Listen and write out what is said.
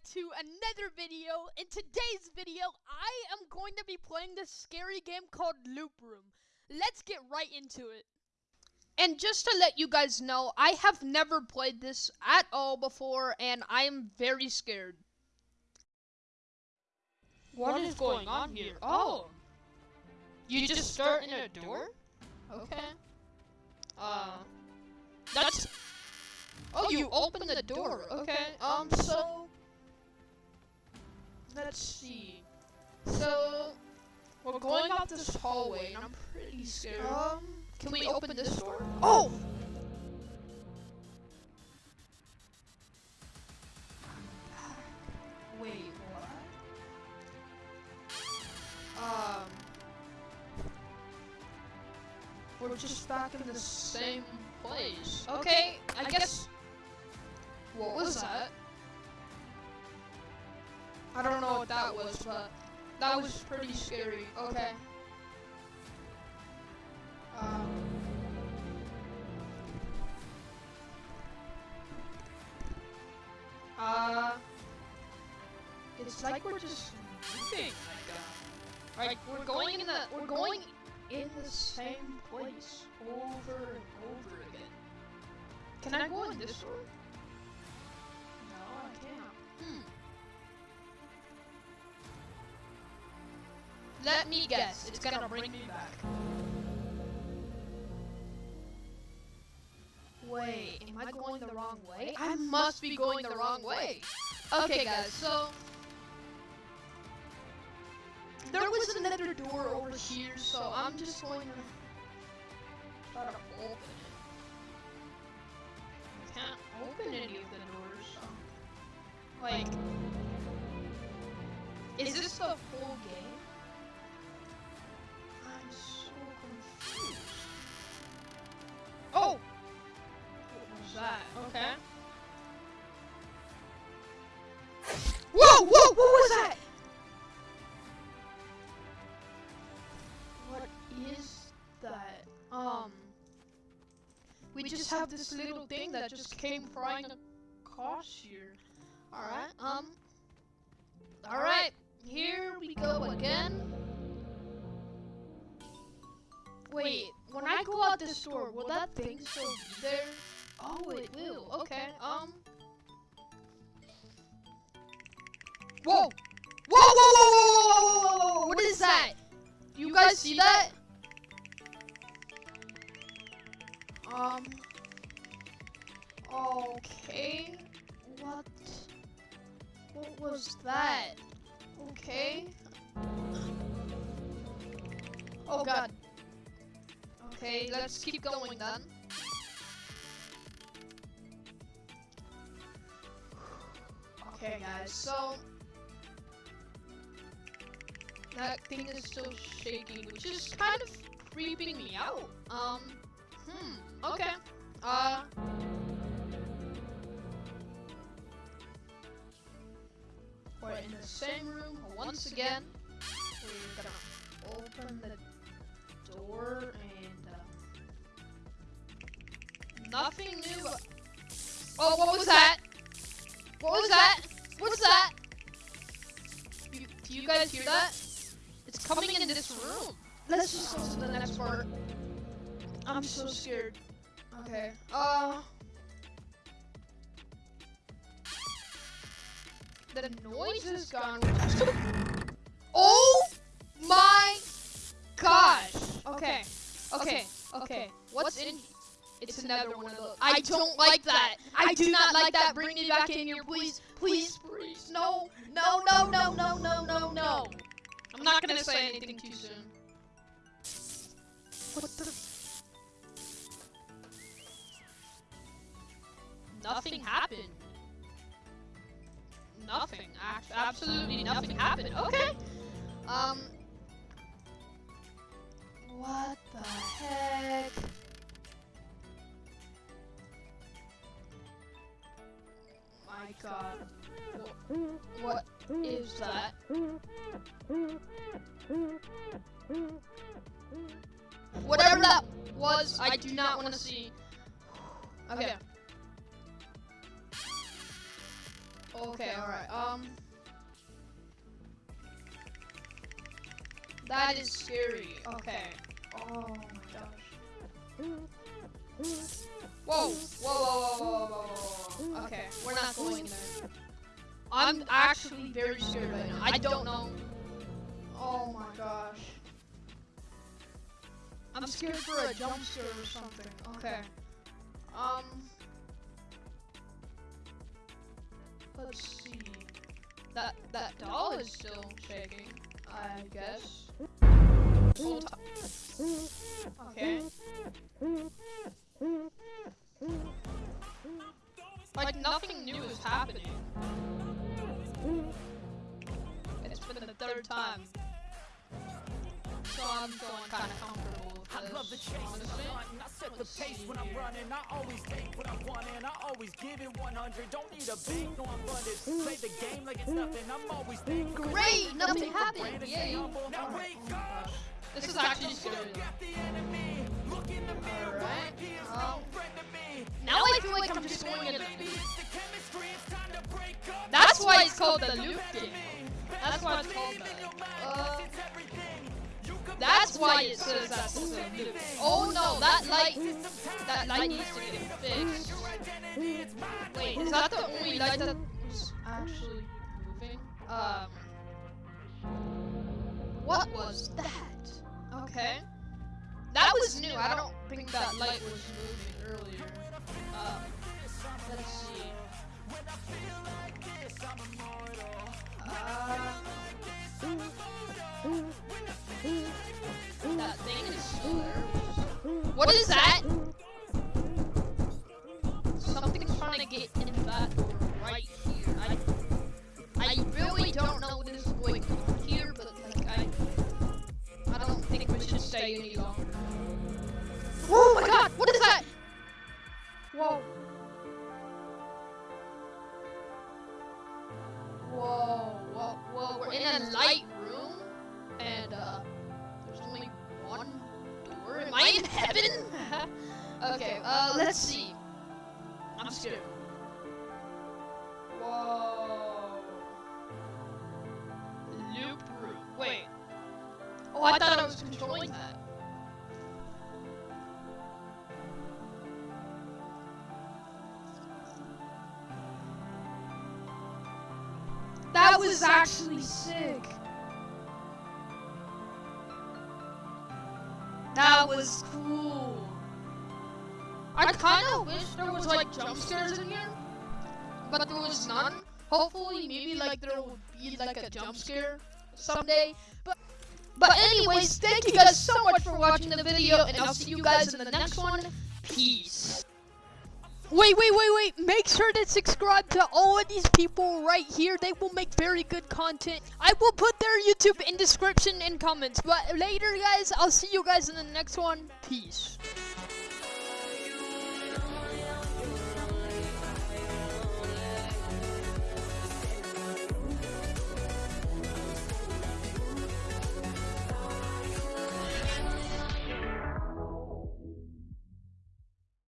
back to another video. In today's video, I am going to be playing this scary game called Loop Room. Let's get right into it. And just to let you guys know, I have never played this at all before, and I am very scared. what is going on here? Oh, you just start in a door? Okay. Uh, that's. Oh, you open the door. Okay. Um, so. Let's see. So, we're going up this hallway, and I'm pretty scared. Um, can we open this door? Oh! Wait, what? Um. We're just back in the same place. Okay, I guess. What was that? Was, but that was pretty scary. Okay. Um. Uh. It's like we're just moving. Like, like we're going in the we're going in the same place over and over again. Can I go in this door? No, I can't. Hmm. Let me guess, it's gonna bring me back. Wait, am I going the wrong way? I must be going the wrong way. Okay, guys, so there was another door over here, so I'm just going to try to open it. I can't open any of the doors, so. Like, is this the full game? I'm so confused. Oh! What was that? Okay. Whoa! Whoa! What was that? What is that? Um, we just have this little thing that just came flying across here. Alright, um, alright, here we go again. Wait, when I go out the store, will that thing still be there? Oh, it will. Okay, um. Whoa! Whoa, whoa, whoa, whoa, whoa, whoa, whoa, What is that? Do you guys see that? Um. Okay. What? What was that? Okay. Oh god. Okay, let's keep going then. Okay, guys, so that thing is still shaking, which is kind of creeping me out. Um, hmm, okay. Uh, we're in the same room once again. We're gonna open the door and, nothing new. Oh, what was that? What was that? What's that? You, do you guys hear that? It's coming in this room. Let's just go to the next part. I'm so scared. Okay. Uh. The noise is gone. oh my gosh. Okay. Okay. Okay. What's in? It's another one of those. I don't like that. I do not like that. Bring me back in here, please. Please, please. No. No, no, no, no, no, no, no. I'm not gonna say anything too soon. What the? Nothing happened. Nothing. Absolutely nothing happened. Okay. Um. God. Wh- What is that? Whatever that was, I do not want to see. Okay. Okay, alright. Um. That is scary. Okay. Oh my gosh. Whoa, whoa, whoa, whoa. Okay, we're not going there. I'm actually very scared right now. I don't know. Oh my gosh. I'm scared for a jump scare or something. Okay. Um. Let's see. That that doll is still shaking. I guess. Okay. Like nothing new is happening. It's been the third time. So I'm feeling kind of comfortable with I love the chase and honestly. I set the pace when I'm running. I always take what I want, and I always give it 100. Don't need a bank, no I'm funded. Play the game like it's nothing. I'm always thankful. Great, nothing happened. Yay. Now wake up. This is actually scary. Look at the enemy. Look in the mirror. Alright, He is um, no friend to me. Now I feel like I'm just going in. Baby, the chemistry. It's time to break up. That's why it's called the loop game. That's why it's called that. Uh, 'cause it's everything. You can that's why it, says that's the loop. Oh no, that light, that light needs to get fixed. your identity, it's mine. Wait, is that the only light that was actually moving? Um, what was that? Okay, that was new. I don't think that light was moving earlier. Let's see. That thing is still there. What is that? Okay, uh, let's see. I'm scared. Whoa. Loop room. Wait. Oh, I thought I was controlling that. That was actually sick. That was cool. I kind of wish there was like jump scares in here, but there was none. Hopefully, maybe like there would be like a jump scare someday. But but anyways, thank you guys so much for watching the video, and I'll see you guys in the next one. Peace. Wait, wait, wait, wait. Make sure to subscribe to all of these people right here. They will make very good content. I will put their YouTube in description and comments. But later, guys, I'll see you guys in the next one. Peace.